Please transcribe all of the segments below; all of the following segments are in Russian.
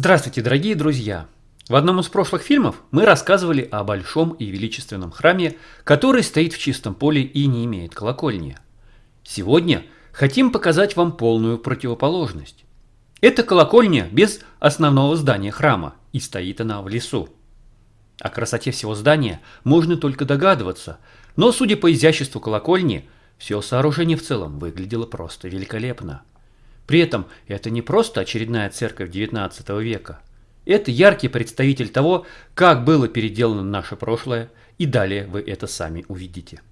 Здравствуйте, дорогие друзья! В одном из прошлых фильмов мы рассказывали о большом и величественном храме, который стоит в чистом поле и не имеет колокольни. Сегодня хотим показать вам полную противоположность. Это колокольня без основного здания храма, и стоит она в лесу. О красоте всего здания можно только догадываться, но судя по изяществу колокольни, все сооружение в целом выглядело просто великолепно. При этом это не просто очередная церковь XIX века. Это яркий представитель того, как было переделано наше прошлое, и далее вы это сами увидите.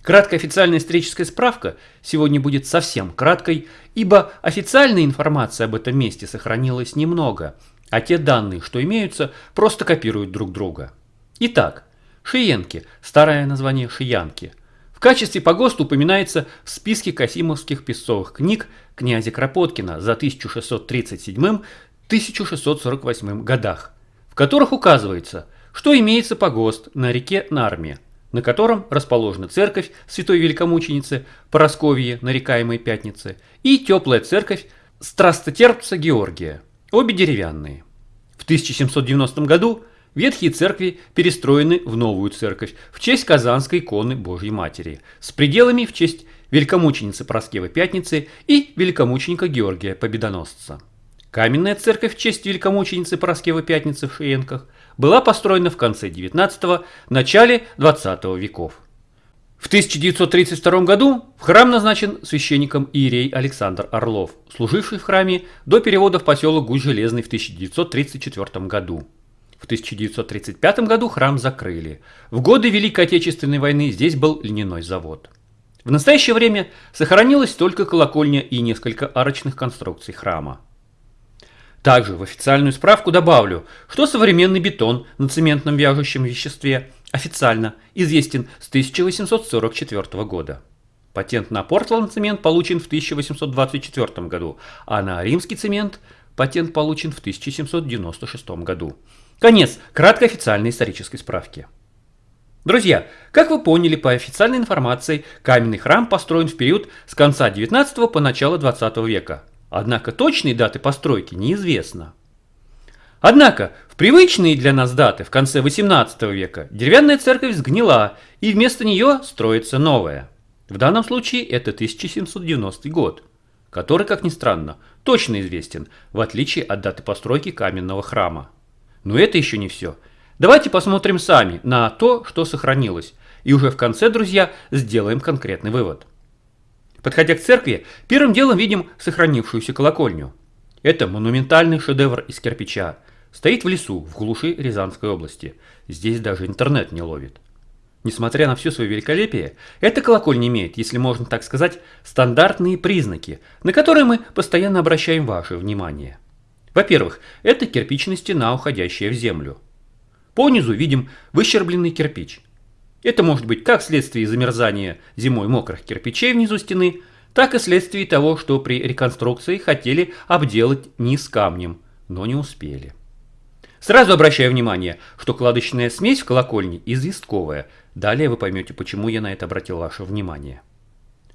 Краткая официальная историческая справка сегодня будет совсем краткой, ибо официальной информации об этом месте сохранилось немного, а те данные, что имеются, просто копируют друг друга. Итак, Шиенки, старое название Шиянки – качестве погоста упоминается в списке Касимовских песцовых книг князя Кропоткина за 1637-1648 годах, в которых указывается, что имеется погост на реке Нарме, на котором расположена церковь святой великомученицы Поросковье, нарекаемой Пятницы, и теплая церковь Страстотерпца Георгия, обе деревянные. В 1790 году Ветхие церкви перестроены в новую церковь в честь Казанской иконы Божьей Матери с пределами в честь великомученицы Проскевы Пятницы и великомученика Георгия Победоносца. Каменная церковь в честь великомученицы Проскевы Пятницы в Шиенках была построена в конце XIX – начале XX веков. В 1932 году в храм назначен священником Иерей Александр Орлов, служивший в храме до перевода в поселок Гусь-Железный в 1934 году. В 1935 году храм закрыли. В годы Великой Отечественной войны здесь был льняной завод. В настоящее время сохранилась только колокольня и несколько арочных конструкций храма. Также в официальную справку добавлю, что современный бетон на цементном вяжущем веществе официально известен с 1844 года. Патент на Портланд цемент получен в 1824 году, а на римский цемент патент получен в 1796 году. Конец краткой официальной исторической справки. Друзья, как вы поняли по официальной информации, каменный храм построен в период с конца 19 по начало 20 века. Однако точные даты постройки неизвестно. Однако, в привычные для нас даты в конце 18 века деревянная церковь сгнила, и вместо нее строится новая. В данном случае это 1790 год, который, как ни странно, точно известен, в отличие от даты постройки каменного храма. Но это еще не все. Давайте посмотрим сами на то, что сохранилось. И уже в конце, друзья, сделаем конкретный вывод. Подходя к церкви, первым делом видим сохранившуюся колокольню. Это монументальный шедевр из кирпича. Стоит в лесу, в глуши Рязанской области. Здесь даже интернет не ловит. Несмотря на все свое великолепие, эта колокольня имеет, если можно так сказать, стандартные признаки, на которые мы постоянно обращаем ваше внимание. Во-первых, это кирпичная стена, уходящая в землю. По низу видим выщербленный кирпич. Это может быть как вследствие замерзания зимой мокрых кирпичей внизу стены, так и вследствие того, что при реконструкции хотели обделать низ камнем, но не успели. Сразу обращаю внимание, что кладочная смесь в колокольне известковая. Далее вы поймете, почему я на это обратил ваше внимание.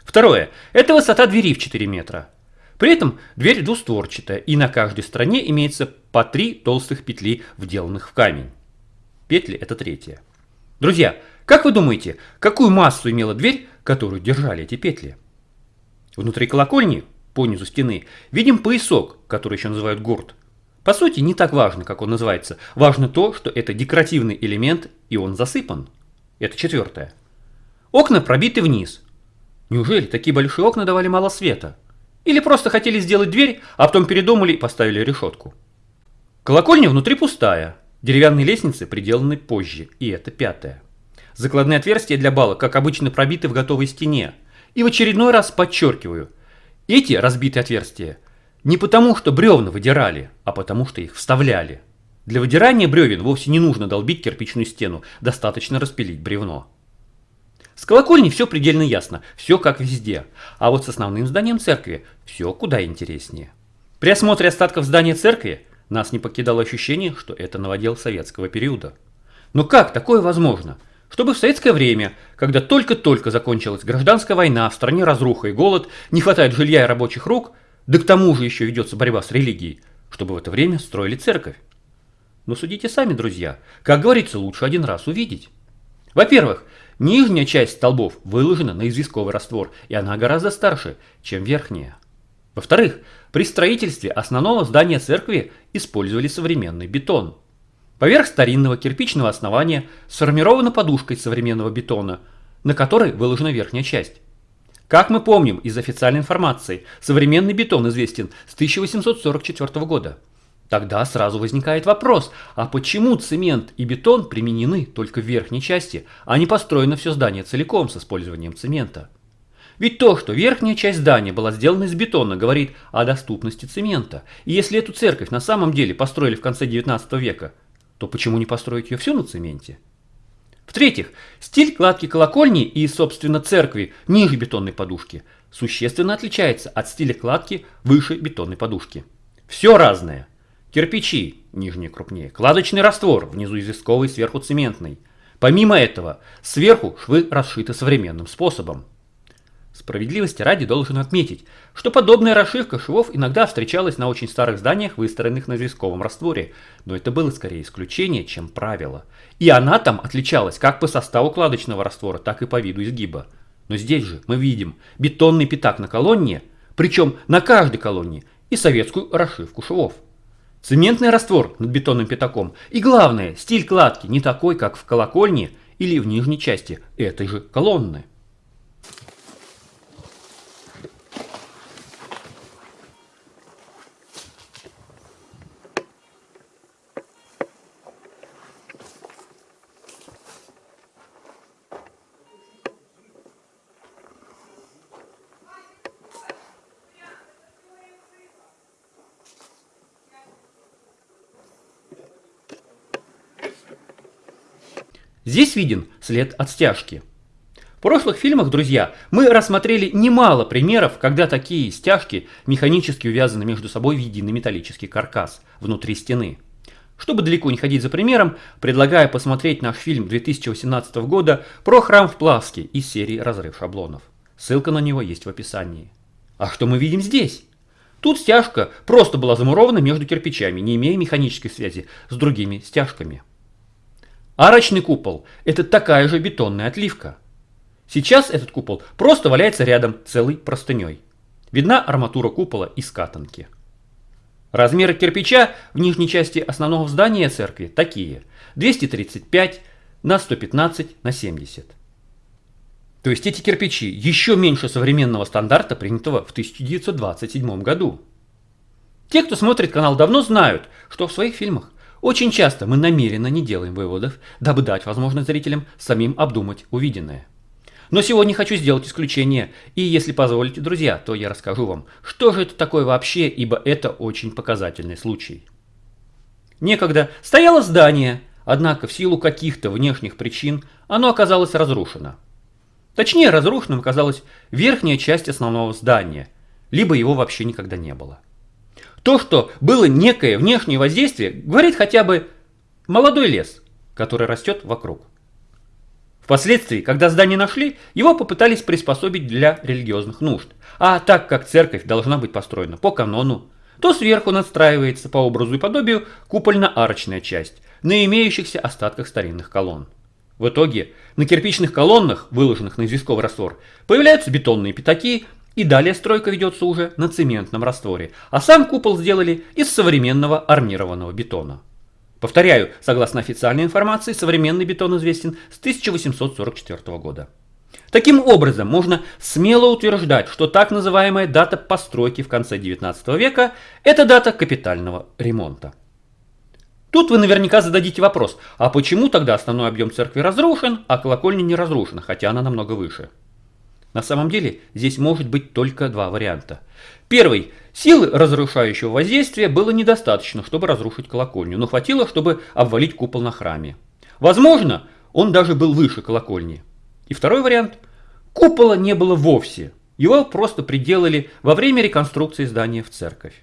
Второе. Это высота двери в 4 метра. При этом дверь двустворчатая, и на каждой стороне имеется по три толстых петли, вделанных в камень. Петли – это третья. Друзья, как вы думаете, какую массу имела дверь, которую держали эти петли? Внутри колокольни, по низу стены, видим поясок, который еще называют гурт. По сути, не так важно, как он называется. Важно то, что это декоративный элемент, и он засыпан. Это четвертое. Окна пробиты вниз. Неужели такие большие окна давали мало света? Или просто хотели сделать дверь, а потом передумали и поставили решетку. Колокольня внутри пустая. Деревянные лестницы приделаны позже, и это пятое. Закладные отверстия для балок, как обычно, пробиты в готовой стене. И в очередной раз подчеркиваю, эти разбитые отверстия не потому, что бревна выдирали, а потому, что их вставляли. Для выдирания бревен вовсе не нужно долбить кирпичную стену, достаточно распилить бревно. С колокольни все предельно ясно, все как везде. А вот с основным зданием церкви все куда интереснее. При осмотре остатков здания церкви нас не покидало ощущение, что это новодел советского периода. Но как такое возможно? Чтобы в советское время, когда только-только закончилась гражданская война, в стране разруха и голод, не хватает жилья и рабочих рук, да к тому же еще ведется борьба с религией, чтобы в это время строили церковь. Но судите сами, друзья. Как говорится, лучше один раз увидеть. Во-первых, нижняя часть столбов выложена на известковый раствор, и она гораздо старше, чем верхняя. Во-вторых, при строительстве основного здания церкви использовали современный бетон. Поверх старинного кирпичного основания сформирована подушка из современного бетона, на которой выложена верхняя часть. Как мы помним из официальной информации, современный бетон известен с 1844 года. Тогда сразу возникает вопрос, а почему цемент и бетон применены только в верхней части, а не построено все здание целиком с использованием цемента? Ведь то, что верхняя часть здания была сделана из бетона, говорит о доступности цемента. И если эту церковь на самом деле построили в конце 19 века, то почему не построить ее всю на цементе? В-третьих, стиль кладки колокольни и, собственно, церкви ниже бетонной подушки существенно отличается от стиля кладки выше бетонной подушки. Все разное. Кирпичи, нижние крупнее, кладочный раствор, внизу известковый, сверху цементный. Помимо этого, сверху швы расшиты современным способом. Справедливости ради должен отметить, что подобная расшивка швов иногда встречалась на очень старых зданиях, выстроенных на известковом растворе, но это было скорее исключение, чем правило. И она там отличалась как по составу кладочного раствора, так и по виду изгиба. Но здесь же мы видим бетонный пятак на колонне, причем на каждой колонне, и советскую расшивку швов. Цементный раствор над бетонным пятаком. И главное, стиль кладки не такой, как в колокольне или в нижней части этой же колонны. Здесь виден след от стяжки. В прошлых фильмах, друзья, мы рассмотрели немало примеров, когда такие стяжки механически увязаны между собой в единый металлический каркас внутри стены. Чтобы далеко не ходить за примером, предлагаю посмотреть наш фильм 2018 года про храм в Плавске из серии «Разрыв шаблонов». Ссылка на него есть в описании. А что мы видим здесь? Тут стяжка просто была замурована между кирпичами, не имея механической связи с другими стяжками. Арочный купол – это такая же бетонная отливка. Сейчас этот купол просто валяется рядом целой простыней. Видна арматура купола из катанки. Размеры кирпича в нижней части основного здания церкви такие. 235 на 115 на 70. То есть эти кирпичи еще меньше современного стандарта, принятого в 1927 году. Те, кто смотрит канал давно, знают, что в своих фильмах очень часто мы намеренно не делаем выводов, дабы дать возможность зрителям самим обдумать увиденное. Но сегодня хочу сделать исключение, и если позволите, друзья, то я расскажу вам, что же это такое вообще, ибо это очень показательный случай. Некогда стояло здание, однако в силу каких-то внешних причин оно оказалось разрушено. Точнее, разрушенным оказалась верхняя часть основного здания, либо его вообще никогда не было. То, что было некое внешнее воздействие, говорит хотя бы молодой лес, который растет вокруг. Впоследствии, когда здание нашли, его попытались приспособить для религиозных нужд. А так как церковь должна быть построена по канону, то сверху надстраивается по образу и подобию купольно-арочная часть на имеющихся остатках старинных колонн. В итоге на кирпичных колоннах, выложенных на известковый раствор, появляются бетонные пятаки, и далее стройка ведется уже на цементном растворе, а сам купол сделали из современного армированного бетона. Повторяю, согласно официальной информации, современный бетон известен с 1844 года. Таким образом, можно смело утверждать, что так называемая дата постройки в конце 19 века – это дата капитального ремонта. Тут вы наверняка зададите вопрос, а почему тогда основной объем церкви разрушен, а колокольня не разрушена, хотя она намного выше? На самом деле здесь может быть только два варианта. Первый. Силы разрушающего воздействия было недостаточно, чтобы разрушить колокольню, но хватило, чтобы обвалить купол на храме. Возможно, он даже был выше колокольни. И второй вариант. Купола не было вовсе. Его просто приделали во время реконструкции здания в церковь.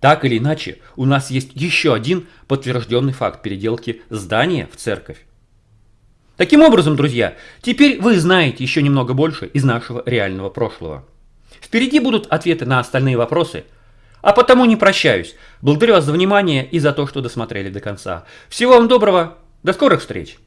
Так или иначе, у нас есть еще один подтвержденный факт переделки здания в церковь. Таким образом, друзья, теперь вы знаете еще немного больше из нашего реального прошлого. Впереди будут ответы на остальные вопросы, А потому не прощаюсь. Благодарю вас за внимание и за то, что досмотрели до конца. Всего вам доброго. До скорых встреч.